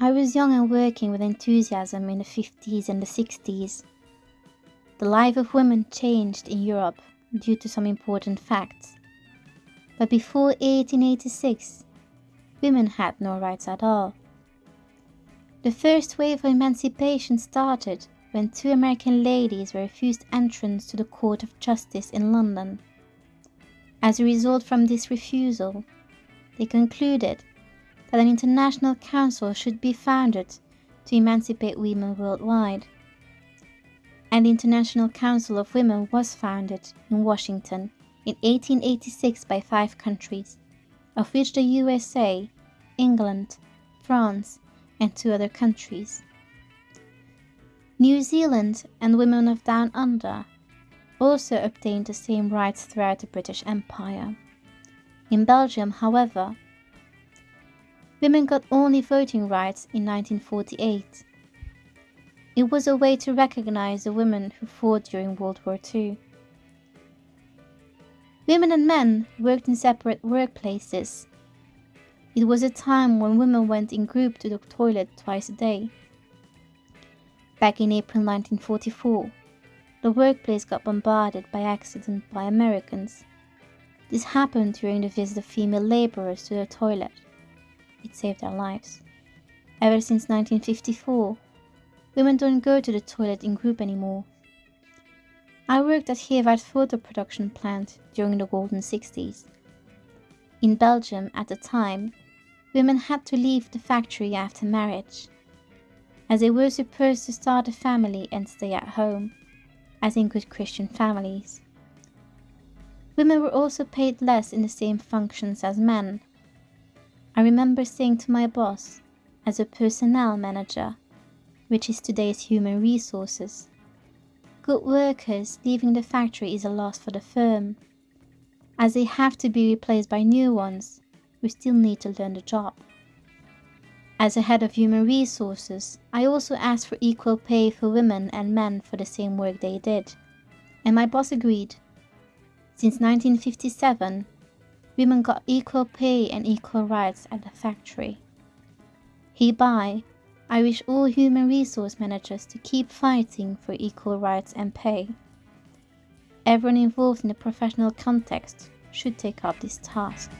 I was young and working with enthusiasm in the 50s and the 60s. The life of women changed in Europe due to some important facts. But before 1886, women had no rights at all. The first wave of emancipation started when two American ladies were refused entrance to the Court of Justice in London. As a result from this refusal, they concluded that an international council should be founded to emancipate women worldwide. And the International Council of Women was founded in Washington in 1886 by five countries, of which the USA, England, France, and two other countries. New Zealand and women of Down Under also obtained the same rights throughout the British Empire. In Belgium, however, women got only voting rights in 1948. It was a way to recognize the women who fought during World War II. Women and men worked in separate workplaces. It was a time when women went in group to the toilet twice a day. Back in April 1944, the workplace got bombarded by accident by Americans. This happened during the visit of female laborers to the toilet. It saved their lives. Ever since 1954, women don't go to the toilet in group anymore. I worked at Gevaert photo production plant during the golden 60s. In Belgium at the time, women had to leave the factory after marriage, as they were supposed to start a family and stay at home, as in good Christian families. Women were also paid less in the same functions as men. I remember saying to my boss, as a personnel manager, which is today's human resources, Good workers leaving the factory is a loss for the firm. As they have to be replaced by new ones, we still need to learn the job. As a head of human resources, I also asked for equal pay for women and men for the same work they did. And my boss agreed. Since 1957, women got equal pay and equal rights at the factory. Hereby, I wish all human resource managers to keep fighting for equal rights and pay. Everyone involved in the professional context should take up this task.